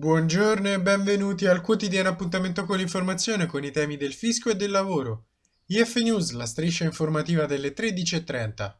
Buongiorno e benvenuti al quotidiano appuntamento con l'informazione con i temi del fisco e del lavoro. IF News, la striscia informativa delle 13.30.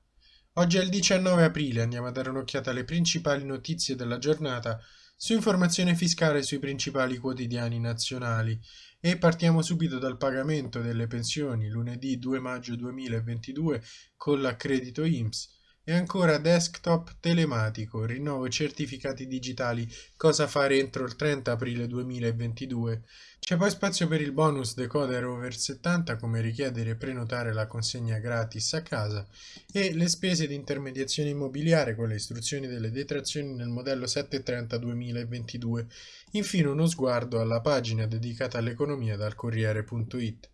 Oggi è il 19 aprile, andiamo a dare un'occhiata alle principali notizie della giornata su informazione fiscale sui principali quotidiani nazionali e partiamo subito dal pagamento delle pensioni lunedì 2 maggio 2022 con l'accredito IMSS e ancora desktop telematico, rinnovo certificati digitali, cosa fare entro il 30 aprile 2022. C'è poi spazio per il bonus decoder over 70, come richiedere e prenotare la consegna gratis a casa, e le spese di intermediazione immobiliare con le istruzioni delle detrazioni nel modello 730 2022. Infine uno sguardo alla pagina dedicata all'economia dal Corriere.it.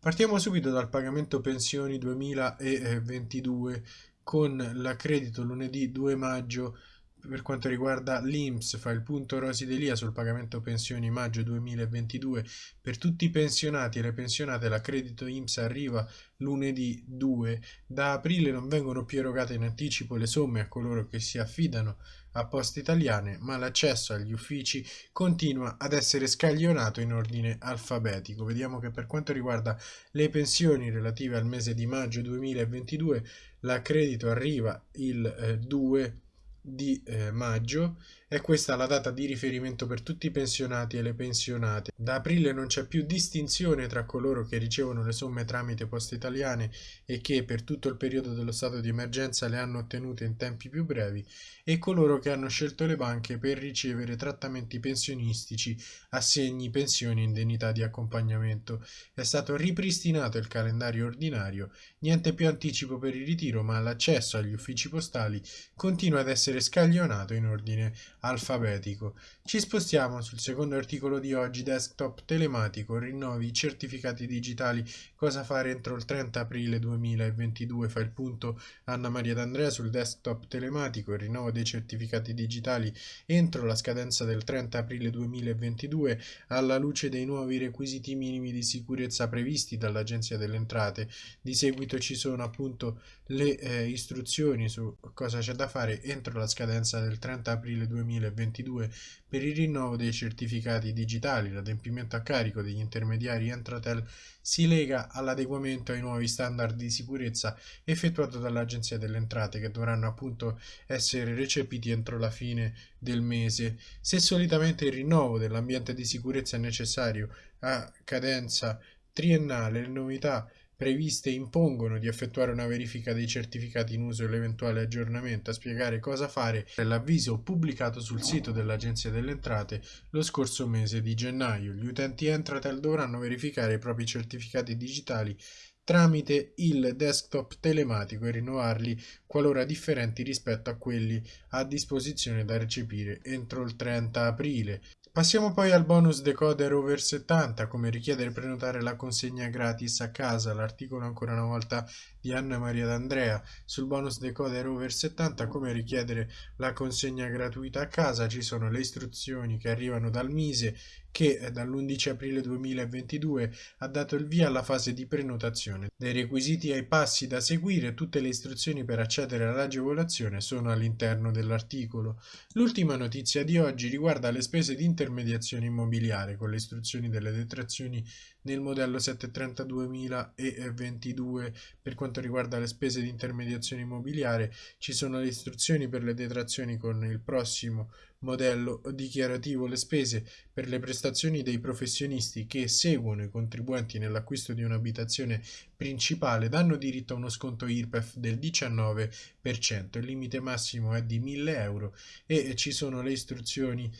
Partiamo subito dal pagamento pensioni 2022 con l'accredito lunedì 2 maggio per quanto riguarda l'INPS fa il punto Rosi Delia sul pagamento pensioni maggio 2022 per tutti i pensionati e le pensionate l'accredito INPS arriva lunedì 2 da aprile non vengono più erogate in anticipo le somme a coloro che si affidano a poste italiane ma l'accesso agli uffici continua ad essere scaglionato in ordine alfabetico. Vediamo che per quanto riguarda le pensioni relative al mese di maggio 2022 l'accredito arriva il eh, 2 di eh, maggio è questa la data di riferimento per tutti i pensionati e le pensionate. Da aprile non c'è più distinzione tra coloro che ricevono le somme tramite poste italiane e che per tutto il periodo dello stato di emergenza le hanno ottenute in tempi più brevi e coloro che hanno scelto le banche per ricevere trattamenti pensionistici, assegni, pensioni indennità di accompagnamento. È stato ripristinato il calendario ordinario, niente più anticipo per il ritiro ma l'accesso agli uffici postali continua ad essere scaglionato in ordine alfabetico. Ci spostiamo sul secondo articolo di oggi, desktop telematico, rinnovi certificati digitali, cosa fare entro il 30 aprile 2022, fa il punto Anna Maria D'Andrea sul desktop telematico, il rinnovo dei certificati digitali entro la scadenza del 30 aprile 2022 alla luce dei nuovi requisiti minimi di sicurezza previsti dall'Agenzia delle Entrate. Di seguito ci sono appunto le eh, istruzioni su cosa c'è da fare entro la scadenza del 30 aprile 2022 2022 per il rinnovo dei certificati digitali. L'adempimento a carico degli intermediari Entratel si lega all'adeguamento ai nuovi standard di sicurezza effettuato dall'Agenzia delle Entrate che dovranno appunto essere recepiti entro la fine del mese. Se solitamente il rinnovo dell'ambiente di sicurezza è necessario a cadenza triennale, le novità previste impongono di effettuare una verifica dei certificati in uso e l'eventuale aggiornamento. A spiegare cosa fare è l'avviso pubblicato sul sito dell'Agenzia delle Entrate lo scorso mese di gennaio. Gli utenti Entratel dovranno verificare i propri certificati digitali tramite il desktop telematico e rinnovarli qualora differenti rispetto a quelli a disposizione da recepire entro il 30 aprile. Passiamo poi al bonus decoder over 70, come richiedere e prenotare la consegna gratis a casa, l'articolo ancora una volta di Anna Maria D'Andrea. Sul bonus decoder over 70, come richiedere la consegna gratuita a casa, ci sono le istruzioni che arrivano dal Mise che dall'11 aprile 2022 ha dato il via alla fase di prenotazione. Dei requisiti ai passi da seguire, tutte le istruzioni per accedere all'agevolazione sono all'interno dell'articolo. L'ultima notizia di oggi riguarda le spese di intermediazione immobiliare con le istruzioni delle detrazioni nel modello 730 2022 per quanto riguarda le spese di intermediazione immobiliare ci sono le istruzioni per le detrazioni con il prossimo modello dichiarativo. Le spese per le prestazioni dei professionisti che seguono i contribuenti nell'acquisto di un'abitazione principale danno diritto a uno sconto IRPEF del 19%, il limite massimo è di 1000 euro e ci sono le istruzioni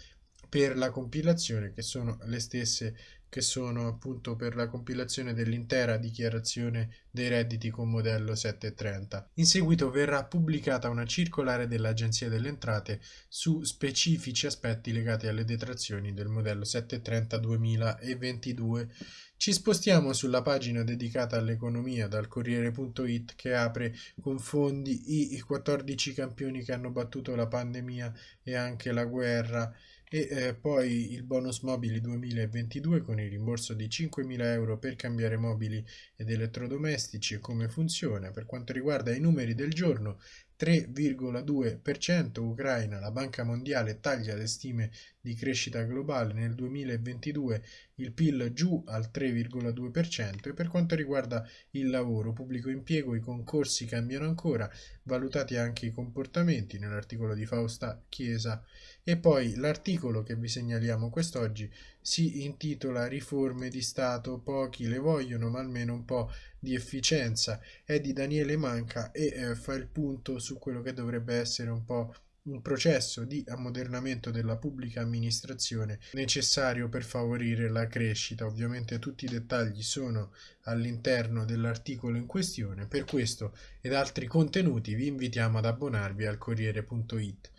per la compilazione che sono le stesse che sono appunto per la compilazione dell'intera dichiarazione dei redditi con modello 730. In seguito verrà pubblicata una circolare dell'Agenzia delle Entrate su specifici aspetti legati alle detrazioni del modello 730 2022. Ci spostiamo sulla pagina dedicata all'economia dal Corriere.it che apre con fondi i 14 campioni che hanno battuto la pandemia e anche la guerra e eh, poi il bonus mobili 2022 con il rimborso di 5.000 euro per cambiare mobili ed elettrodomestici. E come funziona? Per quanto riguarda i numeri del giorno 3,2%, Ucraina, la Banca Mondiale taglia le stime di crescita globale nel 2022, il PIL giù al 3,2% e per quanto riguarda il lavoro, pubblico impiego, i concorsi cambiano ancora, valutati anche i comportamenti nell'articolo di Fausta Chiesa. E poi l'articolo che vi segnaliamo quest'oggi si intitola Riforme di Stato, pochi le vogliono ma almeno un po' di efficienza, è di Daniele Manca e eh, fa il punto su quello che dovrebbe essere un po' un processo di ammodernamento della pubblica amministrazione necessario per favorire la crescita. Ovviamente tutti i dettagli sono all'interno dell'articolo in questione, per questo ed altri contenuti vi invitiamo ad abbonarvi al Corriere.it.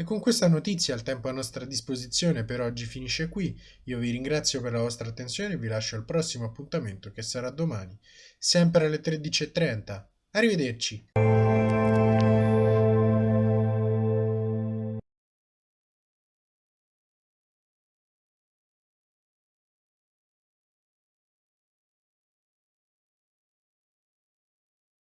E con questa notizia il tempo a nostra disposizione per oggi finisce qui. Io vi ringrazio per la vostra attenzione e vi lascio al prossimo appuntamento che sarà domani, sempre alle 13.30. Arrivederci!